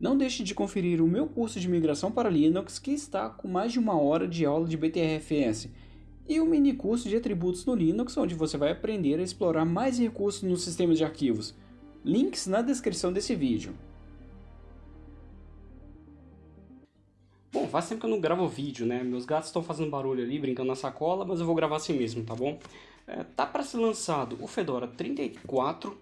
Não deixe de conferir o meu curso de migração para Linux que está com mais de uma hora de aula de BTRFS e o mini curso de atributos no Linux onde você vai aprender a explorar mais recursos nos sistemas de arquivos. Links na descrição desse vídeo. Bom, faz tempo que eu não gravo vídeo, né? Meus gatos estão fazendo barulho ali, brincando na sacola, mas eu vou gravar assim mesmo, tá bom? É, tá para ser lançado o Fedora 34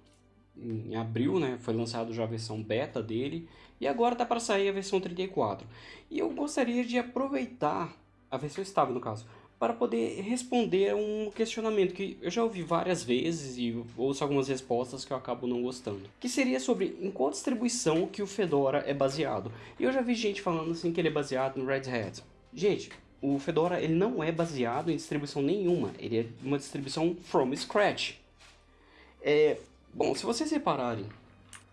em abril, né? Foi lançado já a versão beta dele e agora tá para sair a versão 34. E eu gostaria de aproveitar a versão estável no caso para poder responder um questionamento que eu já ouvi várias vezes e ouço algumas respostas que eu acabo não gostando. Que seria sobre em qual distribuição que o Fedora é baseado. E eu já vi gente falando assim que ele é baseado no Red Hat. Gente, o Fedora ele não é baseado em distribuição nenhuma, ele é uma distribuição from scratch. É, bom, se vocês repararem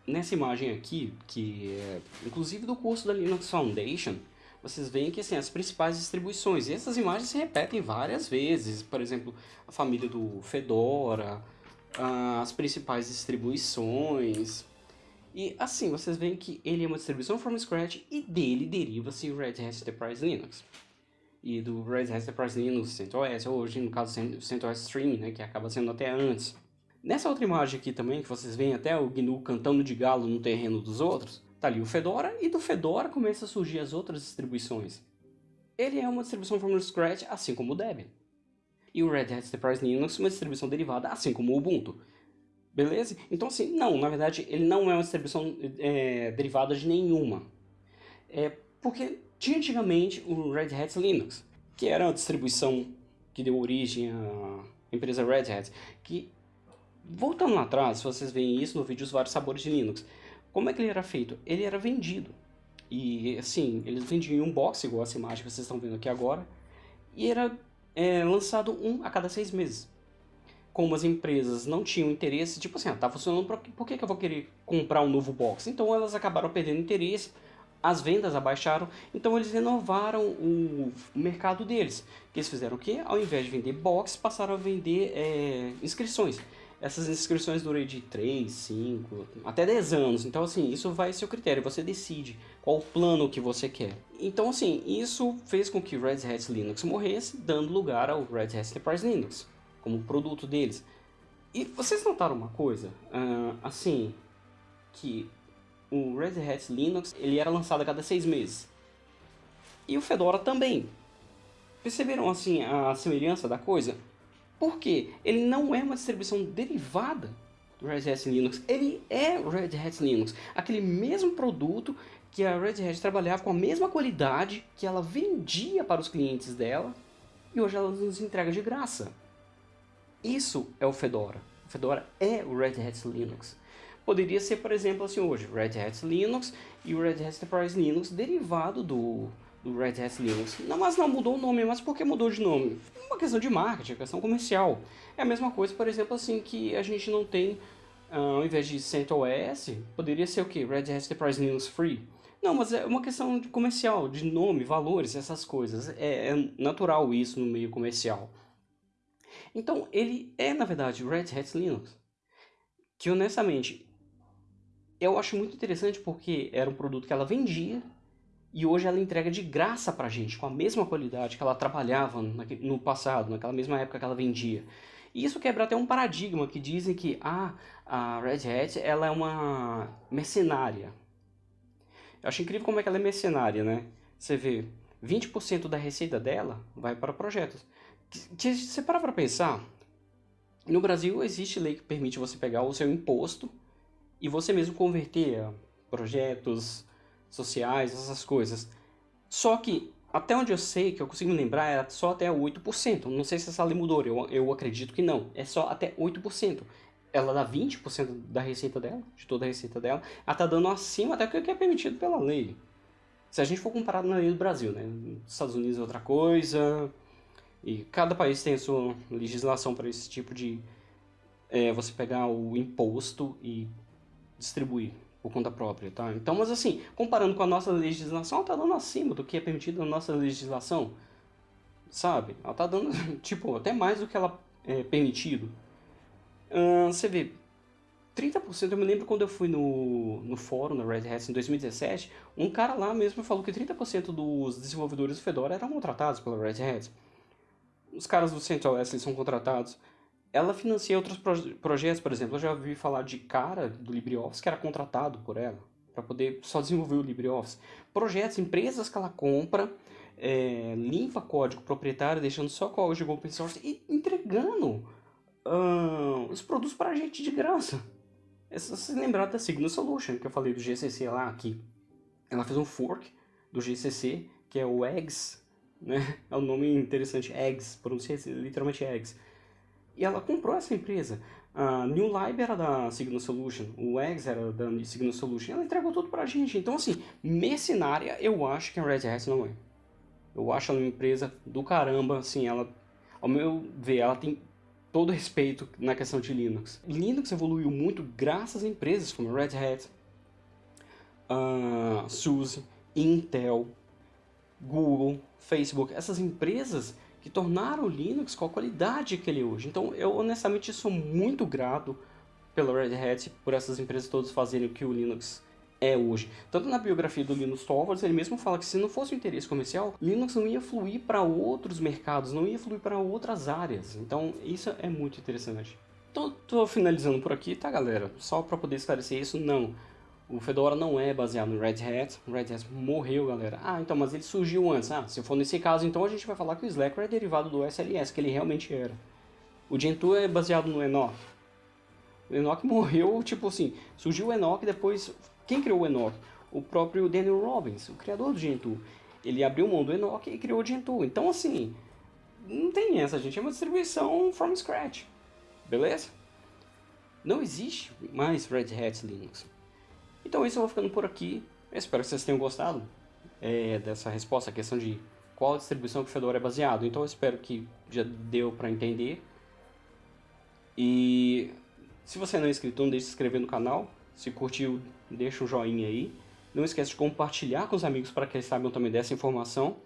nessa imagem aqui, que é inclusive do curso da Linux Foundation, vocês veem que assim, as principais distribuições, e essas imagens se repetem várias vezes, por exemplo, a família do Fedora, as principais distribuições, e assim, vocês veem que ele é uma distribuição from scratch e dele deriva-se o Red Hat Enterprise Linux. E do Red Hat Enterprise Linux CentOS, hoje no caso CentOS Stream, né, que acaba sendo até antes. Nessa outra imagem aqui também, que vocês veem até o GNU cantando de galo no terreno dos outros, Tá ali o Fedora e do Fedora começa a surgir as outras distribuições. Ele é uma distribuição from scratch, assim como o Debian. E o Red Hat Enterprise Linux uma distribuição derivada, assim como o Ubuntu. Beleza? Então assim, não, na verdade ele não é uma distribuição é, derivada de nenhuma. É porque tinha antigamente o Red Hat Linux, que era uma distribuição que deu origem à empresa Red Hat, que voltando lá atrás, vocês veem isso no vídeo Os Vários Sabores de Linux, como é que ele era feito? Ele era vendido. E assim, eles vendiam em um box, igual essa imagem que vocês estão vendo aqui agora, e era é, lançado um a cada seis meses. Como as empresas não tinham interesse, tipo assim, ah, tá funcionando, por, que, que eu vou querer comprar um novo box? Então elas acabaram perdendo interesse, as vendas abaixaram, então eles renovaram o, mercado deles. Eles fizeram o quê? Ao invés de vender box, passaram a vender é, inscrições essas inscrições duram de 3, 5, até 10 anos. Então, assim, isso vai ser o critério. Você decide qual plano que você quer. Então, assim, isso fez com que Red Hat Linux morresse, dando lugar ao Red Hat Enterprise Linux, como produto deles. E vocês notaram uma coisa? Uh, assim, que o Red Hat Linux ele era lançado a cada seis meses. E o Fedora também. Perceberam, assim, a semelhança da coisa? Porque ele não é uma distribuição derivada do Red Hat Linux, ele é o Red Hat Linux, aquele mesmo produto que a Red Hat trabalhava com a mesma qualidade que ela vendia para os clientes dela e hoje ela nos entrega de graça. Isso é o Fedora. O Fedora é o Red Hat Linux. Poderia ser, por exemplo, assim hoje, Red Hat Linux e o Red Hat Enterprise Linux derivado do do Red Hat Linux. Não, mas não mudou o nome, mas por que mudou de nome? Uma questão de marketing, uma questão comercial. É a mesma coisa, por exemplo, assim, que a gente não tem, uh, ao invés de CentOS, poderia ser o que? Red Hat Enterprise Linux Free. Não, mas é uma questão de comercial, de nome, valores, essas coisas. É, é natural isso no meio comercial. Então, ele é, na verdade, Red Hat Linux. Que, honestamente, eu acho muito interessante porque era um produto que ela vendia e hoje ela entrega de graça pra gente, com a mesma qualidade que ela trabalhava no passado, naquela mesma época que ela vendia. E isso quebra até um paradigma que dizem que ah, a Red Hat ela é uma mercenária. Eu acho incrível como é que ela é mercenária, né? Você vê, 20% da receita dela vai para projetos. Se você parar para pensar, no Brasil existe lei que permite você pegar o seu imposto e você mesmo converter projetos, sociais, essas coisas. Só que, até onde eu sei, que eu consigo me lembrar, era só até 8%. Não sei se essa lei mudou, eu, eu acredito que não. É só até 8%. Ela dá 20% da receita dela, de toda a receita dela. Ela tá dando acima até o que é permitido pela lei. Se a gente for comparar na lei do Brasil, né? Estados Unidos é outra coisa. E cada país tem a sua legislação para esse tipo de... É, você pegar o imposto e distribuir por conta própria, tá? Então, mas assim, comparando com a nossa legislação, ela tá dando acima do que é permitido na nossa legislação, sabe? Ela tá dando, tipo, até mais do que ela é permitido. você vê, 30%, eu me lembro quando eu fui no, no fórum, na Red Hat, em 2017, um cara lá mesmo falou que 30% dos desenvolvedores do Fedora eram contratados pela Red Hat. Os caras do CentOS eles são contratados. Ela financia outros proje projetos, por exemplo, eu já ouvi falar de cara do LibreOffice que era contratado por ela, para poder só desenvolver o LibreOffice. Projetos, empresas que ela compra, é, limpa código proprietário, deixando só código open source e entregando uh, os produtos para a gente de graça. É só se lembrar da Signal Solution, que eu falei do GCC lá, aqui. Ela fez um fork do GCC, que é o Eggs, né? É um nome interessante, Eggs, pronuncia literalmente Eggs. E ela comprou essa empresa. A New Lib era da Signal Solution, o Eggs era da Signal Solution. Ela entregou tudo pra gente. Então, assim, mercenária, eu acho que a Red Hat não é. Eu acho ela uma empresa do caramba, assim, ela, ao meu ver, ela tem todo respeito na questão de Linux. Linux evoluiu muito graças a empresas como Red Hat, uh, SUSE, Intel, Google, Facebook, essas empresas que tornaram o Linux com a qualidade que ele é hoje. Então, eu honestamente sou muito grato pela Red Hat, por essas empresas todas fazerem o que o Linux é hoje. Tanto na biografia do Linus Torvalds, ele mesmo fala que se não fosse o interesse comercial, Linux não ia fluir para outros mercados, não ia fluir para outras áreas. Então, isso é muito interessante. Então, tô finalizando por aqui, tá, galera? Só para poder esclarecer isso, não. O Fedora não é baseado no Red Hat. O Red Hat morreu, galera. Ah, então, mas ele surgiu antes. Ah, se for nesse caso, então a gente vai falar que o Slackware é derivado do SLS, que ele realmente era. O Gentoo é baseado no Enoch. O Enoch morreu, tipo assim, surgiu o Enoch depois quem criou o Enoch? O próprio Daniel Robbins, o criador do Gentoo. Ele abriu mão do Enoch e criou o Gentoo. Então, assim, não tem essa, gente. É uma distribuição from scratch. Beleza? Não existe mais Red Hat Linux. Então, isso eu vou ficando por aqui. Eu espero que vocês tenham gostado é, dessa resposta, a questão de qual distribuição que o Fedora é baseado. Então, eu espero que já deu para entender. E se você não é inscrito, não deixe de se inscrever no canal. Se curtiu, deixa um joinha aí. Não esquece de compartilhar com os amigos para que eles saibam também dessa informação.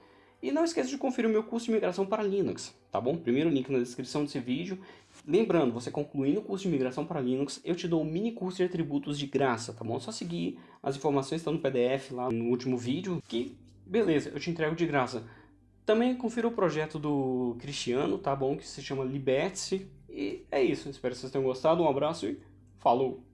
E não esquece de conferir o meu curso de migração para Linux, tá bom? Primeiro link na descrição desse vídeo. Lembrando, você concluindo o curso de migração para Linux, eu te dou um mini curso de atributos de graça, tá bom? Só seguir as informações estão no PDF lá no último vídeo, que beleza, eu te entrego de graça. Também confira o projeto do Cristiano, tá bom? Que se chama Liberte-se. E é isso, espero que vocês tenham gostado, um abraço e falou!